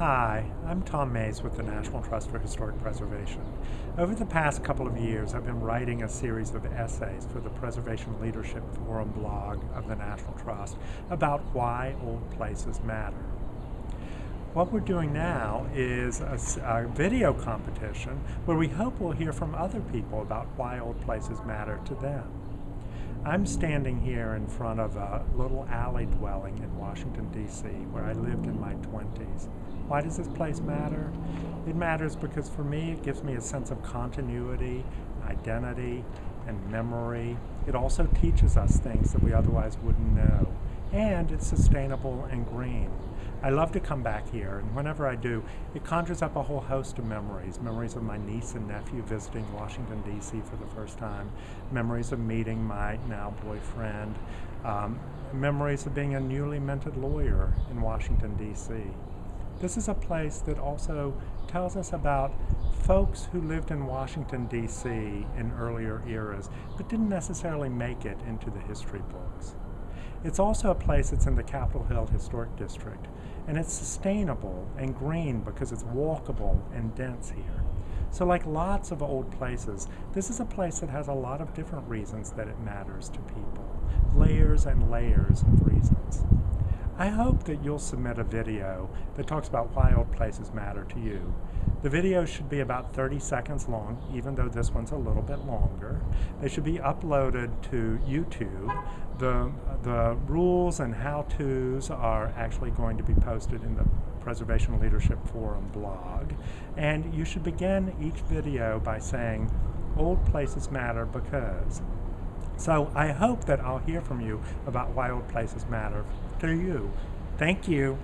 Hi, I'm Tom Mayes with the National Trust for Historic Preservation. Over the past couple of years, I've been writing a series of essays for the Preservation Leadership Forum blog of the National Trust about why old places matter. What we're doing now is a, a, video competition where we hope we'll hear from other people about why old places matter to them. I'm standing here in front of a little alley dwelling in Washington, D.C., where I lived in my 20s. Why does this place matter? It matters because for me it gives me a sense of continuity, identity, and memory. It also teaches us things that we otherwise wouldn't know. And it's sustainable and green. I love to come back here, and whenever I do, it conjures up a whole host of memories. Memories of my niece and nephew visiting Washington, D.C. for the first time, memories of meeting my now boyfriend, um, memories of being a newly minted lawyer in Washington, D.C. This is a place that also tells us about folks who lived in Washington, D.C. in earlier eras, but didn't necessarily make it into the history books. It's also a place that's in the Capitol Hill Historic District, and it's sustainable and green because it's walkable and dense here. So like lots of old places, this is a place that has a lot of different reasons that it matters to people. Layers and layers of reasons. I hope that you'll submit a video that talks about why old places matter to you. The video should be about 30 seconds long, even though this one's a little bit longer. They should be uploaded to YouTube. The, the rules and how-tos are actually going to be posted in the Preservation Leadership Forum blog. And you should begin each video by saying, old places matter because. So I hope that I'll hear from you about why old places matter to you. Thank you.